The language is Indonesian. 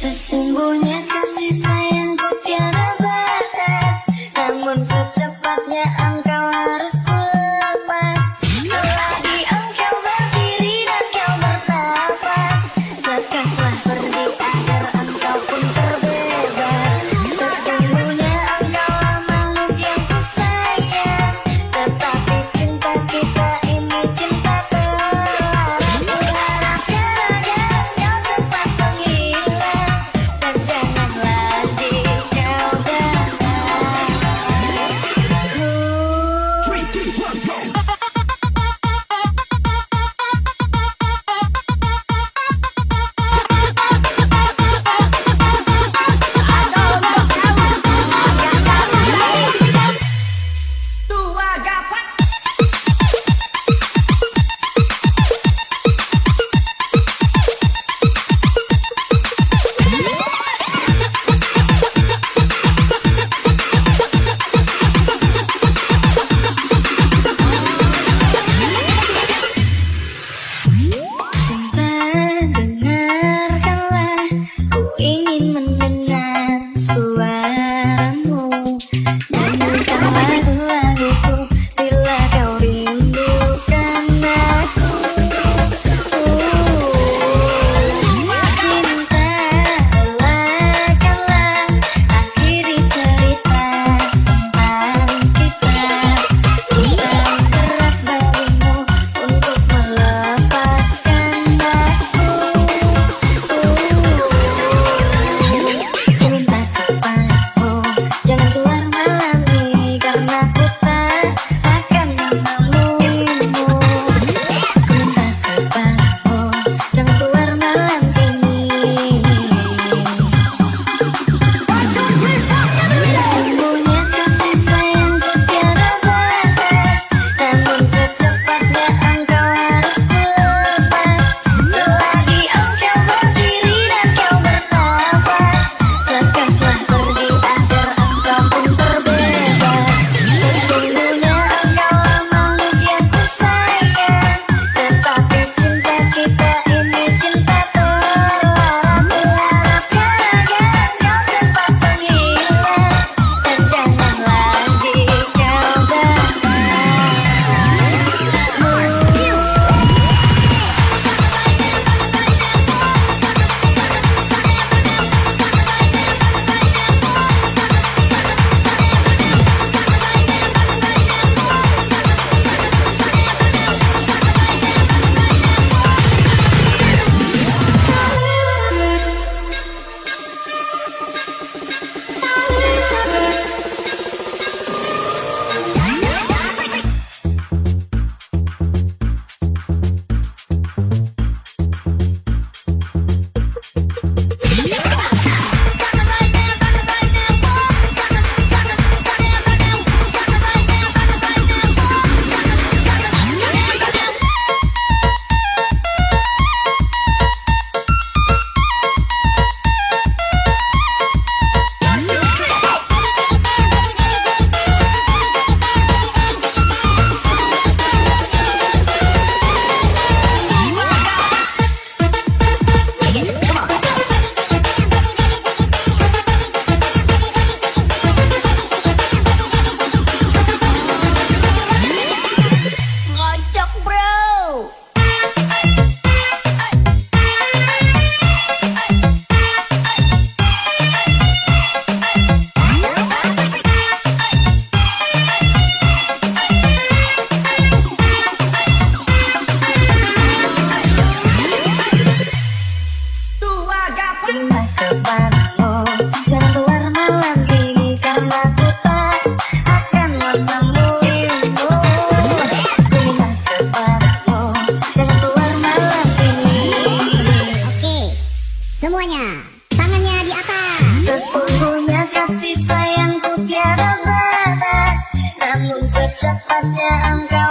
Sesungguhnya kasih sayang Semuanya, tangannya di atas. Sesungguhnya kasih sayangku tiada batas, namun secepatnya engkau